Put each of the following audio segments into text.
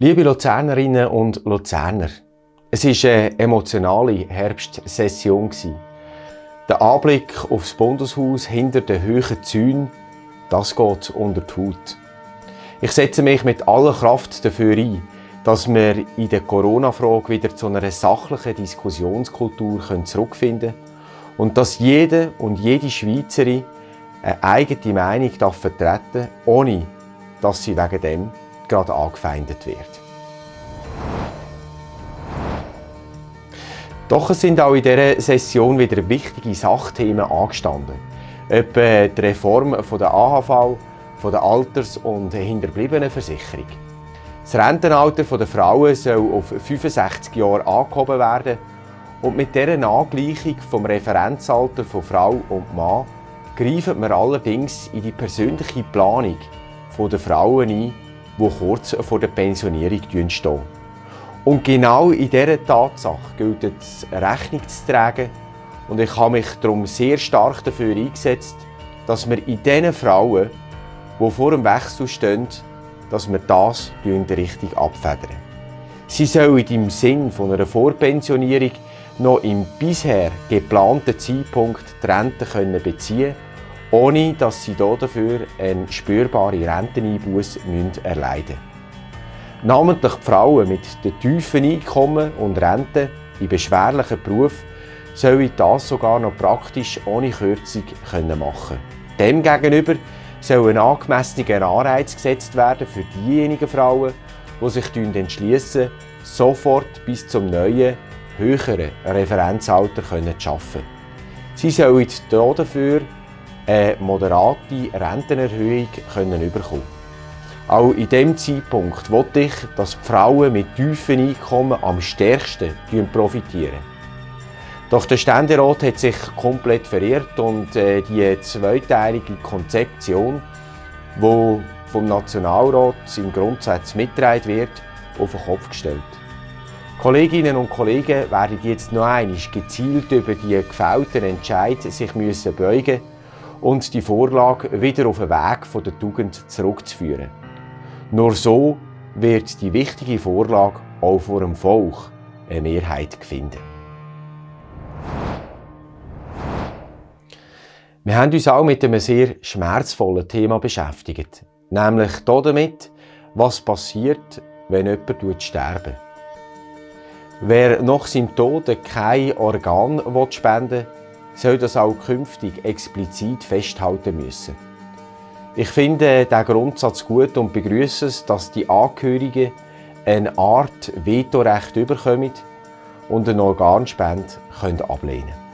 Liebe Luzernerinnen und Luzerner, es war eine emotionale Herbstsession. Der Anblick aufs Bundeshaus hinter den hohen Zäunen, das geht unter die Haut. Ich setze mich mit aller Kraft dafür ein, dass wir in der Corona-Frage wieder zu einer sachlichen Diskussionskultur zurückfinden können und dass jede und jede Schweizerin eine eigene Meinung vertreten darf, ohne dass sie wegen dem gerade angefeindet wird. Doch es sind auch in dieser Session wieder wichtige Sachthemen angestanden. Etwa die Reform der AHV, der Alters- und Hinterbliebenenversicherung. Das Rentenalter der Frauen soll auf 65 Jahre angehoben werden und mit dieser Angleichung vom Referenzalter von Frau und Mann greifen wir allerdings in die persönliche Planung der Frauen ein, die kurz vor der Pensionierung stehen. Und genau in dieser Tatsache gilt es Rechnung zu tragen und ich habe mich darum sehr stark dafür eingesetzt, dass wir in diesen Frauen, die vor dem Wechsel stehen, dass wir das richtig abfedern. Sie sollen im Sinn einer Vorpensionierung noch im bisher geplanten Zeitpunkt die Rente beziehen können ohne dass sie dafür eine spürbare Renteneinbuße erleiden müssen. Namentlich die Frauen mit den tiefen Einkommen und Renten in beschwerlichen Berufen sollen das sogar noch praktisch ohne Kürzung machen können. Demgegenüber soll ein angemessener Anreiz gesetzt werden für diejenigen Frauen, die sich entschließen, sofort bis zum neuen, höheren Referenzalter zu arbeiten. Sie sollen dafür eine moderate Rentenerhöhung können bekommen Auch in diesem Zeitpunkt wollte ich, dass die Frauen mit tiefen Einkommen am stärksten profitieren. Doch der Ständerat hat sich komplett verirrt und äh, die zweiteilige Konzeption, die vom Nationalrat im Grundsatz mitgetragen wird, auf den Kopf gestellt. Kolleginnen und Kollegen werden jetzt noch einmal gezielt über die gefällten Entscheid sich müssen beugen und die Vorlage wieder auf den Weg der Tugend zurückzuführen. Nur so wird die wichtige Vorlage auch vor dem Volk eine Mehrheit finden. Wir haben uns auch mit einem sehr schmerzvollen Thema beschäftigt, nämlich damit, was passiert, wenn jemand sterben Wer nach seinem Tod kein Organ spenden will, soll das auch künftig explizit festhalten müssen. Ich finde den Grundsatz gut und begrüße es, dass die Angehörigen eine Art Vetorecht bekommen und eine Organspende können ablehnen können.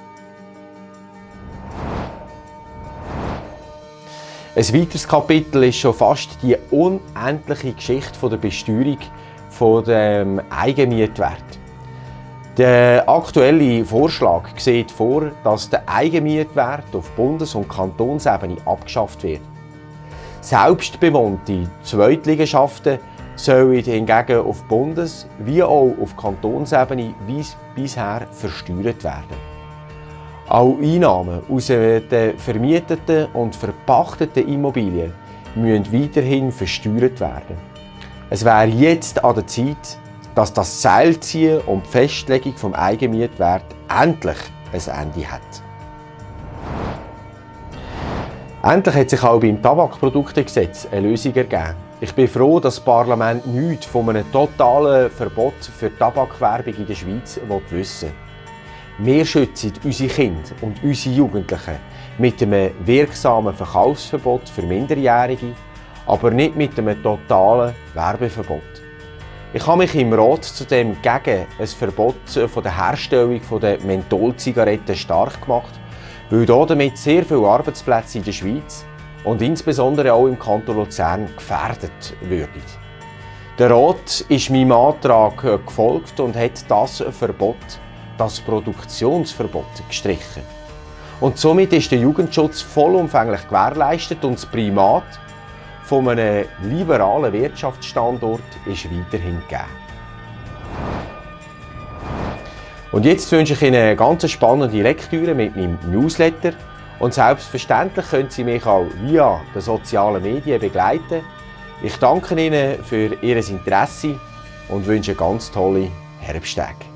Ein weiteres Kapitel ist schon fast die unendliche Geschichte der Besteuerung des Eigenmietwerts. Der aktuelle Vorschlag sieht vor, dass der Eigenmietwert auf Bundes- und Kantonsebene abgeschafft wird. Selbstbewohnte Zweitliegenschaften sollen hingegen auf Bundes- wie auch auf Kantonsebene wie bisher versteuert werden. Auch Einnahmen aus den vermieteten und verpachteten Immobilien müssen weiterhin versteuert werden. Es wäre jetzt an der Zeit, dass das Seilziehen und die Festlegung des Eigenmietwerts endlich ein Ende hat. Endlich hat sich auch beim Tabakproduktegesetz eine Lösung ergeben. Ich bin froh, dass das Parlament nichts von einem totalen Verbot für Tabakwerbung in der Schweiz wissen will. Wir schützen unsere Kinder und unsere Jugendlichen mit einem wirksamen Verkaufsverbot für Minderjährige, aber nicht mit einem totalen Werbeverbot. Ich habe mich im Rat zudem gegen ein Verbot von der Herstellung der Mentholzigaretten stark gemacht, weil damit sehr viele Arbeitsplätze in der Schweiz und insbesondere auch im Kanton Luzern gefährdet würden. Der Rat ist meinem Antrag gefolgt und hat das Verbot, das Produktionsverbot, gestrichen. Und somit ist der Jugendschutz vollumfänglich gewährleistet und das Primat von einem liberalen Wirtschaftsstandort ist weiterhin gegeben. Und jetzt wünsche ich Ihnen eine ganz spannende Lektüre mit meinem Newsletter. Und selbstverständlich können Sie mich auch via den sozialen Medien begleiten. Ich danke Ihnen für Ihr Interesse und wünsche ganz tolle Herbsttage.